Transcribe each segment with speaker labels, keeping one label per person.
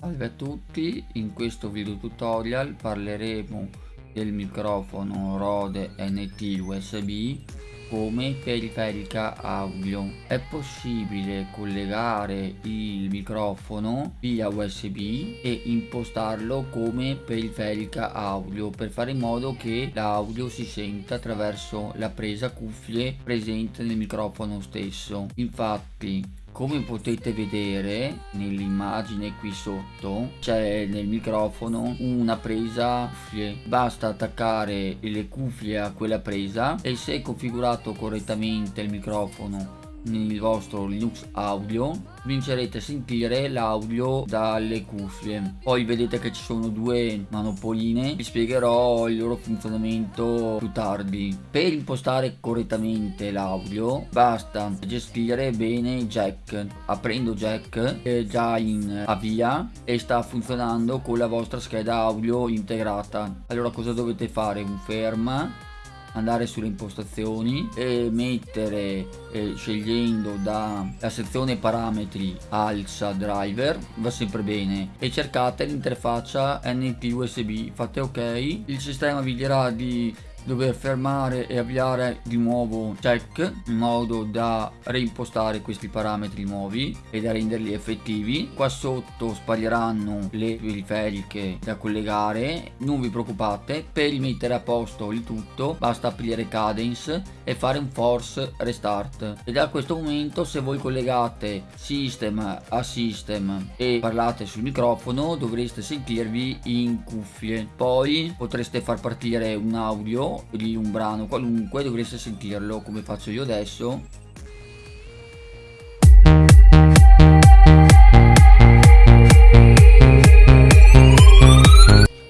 Speaker 1: Salve a tutti, in questo video tutorial parleremo del microfono Rode NT USB come periferica audio. È possibile collegare il microfono via USB e impostarlo come periferica audio per fare in modo che l'audio si senta attraverso la presa cuffie presente nel microfono stesso. Infatti come potete vedere nell'immagine qui sotto c'è nel microfono una presa cuffie basta attaccare le cuffie a quella presa e se configurato correttamente il microfono nel vostro Linux Audio vincerete a sentire l'audio dalle cuffie. Poi vedete che ci sono due manopoline vi spiegherò il loro funzionamento più tardi. Per impostare correttamente l'audio basta gestire bene il jack. Aprendo jack è già in avvia e sta funzionando con la vostra scheda audio integrata. Allora cosa dovete fare? Un ferma andare sulle impostazioni e mettere eh, scegliendo dalla sezione parametri alza driver va sempre bene. E cercate l'interfaccia NP USB fate ok. Il sistema vi dirà di dover fermare e avviare di nuovo check in modo da reimpostare questi parametri nuovi e da renderli effettivi. Qua sotto spariranno le periferiche da collegare non vi preoccupate per rimettere a posto il tutto basta aprire cadence e fare un force restart. E da questo momento se voi collegate system a system e parlate sul microfono dovreste sentirvi in cuffie. Poi potreste far partire un audio di un brano qualunque dovreste sentirlo come faccio io adesso.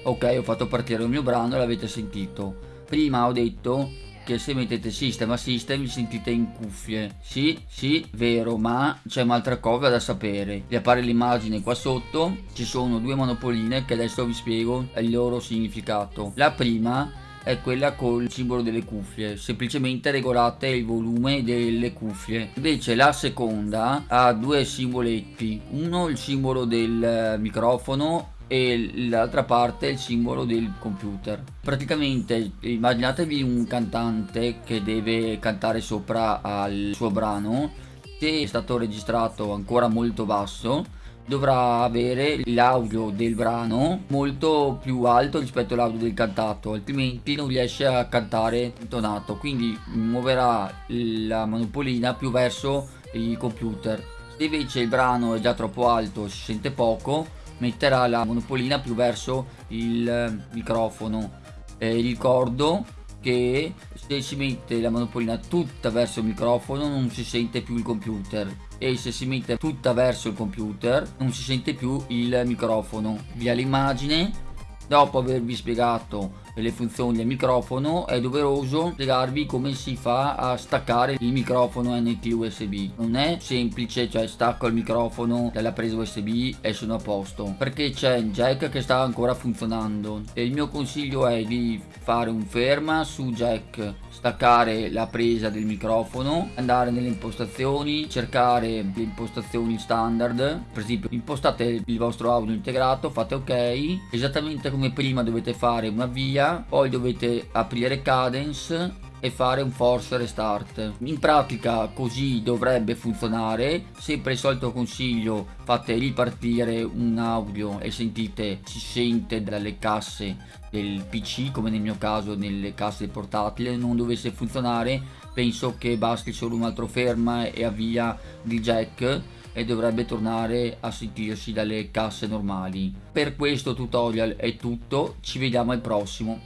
Speaker 1: Ok ho fatto partire il mio brano e l'avete sentito. Prima ho detto che se mettete system a system vi sentite in cuffie. Sì sì vero ma c'è un'altra cosa da sapere. Vi appare l'immagine qua sotto ci sono due monopoline che adesso vi spiego il loro significato. La prima è quella col simbolo delle cuffie semplicemente regolate il volume delle cuffie. Invece la seconda ha due simboletti uno il simbolo del microfono e l'altra parte il simbolo del computer. Praticamente immaginatevi un cantante che deve cantare sopra al suo brano se è stato registrato ancora molto basso dovrà avere l'audio del brano molto più alto rispetto all'audio del cantato altrimenti non riesce a cantare intonato quindi muoverà la manopolina più verso il computer. Se invece il brano è già troppo alto si sente poco metterà la monopolina più verso il microfono. Eh, ricordo che se si mette la monopolina tutta verso il microfono non si sente più il computer. E se si mette tutta verso il computer non si sente più il microfono. Via l'immagine. Dopo avervi spiegato le funzioni del microfono è doveroso spiegarvi come si fa a staccare il microfono NT USB non è semplice cioè stacco il microfono dalla presa USB e sono a posto. Perché c'è il jack che sta ancora funzionando. E il mio consiglio è di fare un ferma su jack staccare la presa del microfono andare nelle impostazioni cercare le impostazioni standard. Per esempio impostate il vostro audio integrato fate ok. Esattamente come prima dovete fare una via media poi dovete aprire cadence e fare un force restart. In pratica così dovrebbe funzionare. Sempre il solito consiglio fate ripartire un audio e sentite si sente dalle casse del pc come nel mio caso nelle casse portatili. Non dovesse funzionare penso che basti solo un altro ferma e avvia il jack e dovrebbe tornare a sentirsi dalle casse normali. Per questo tutorial è tutto, ci vediamo al prossimo.